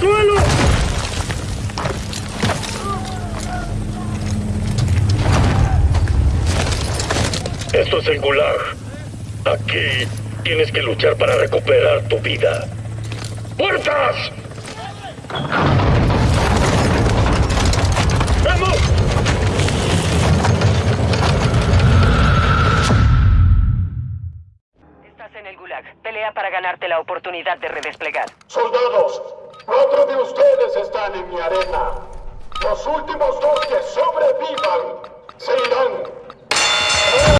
suelo! Esto es el Gulag. Aquí tienes que luchar para recuperar tu vida. ¡Puertas! ¡Vamos! Estás en el Gulag. Pelea para ganarte la oportunidad de redesplegar. Soldados, Los últimos dos que sobrevivan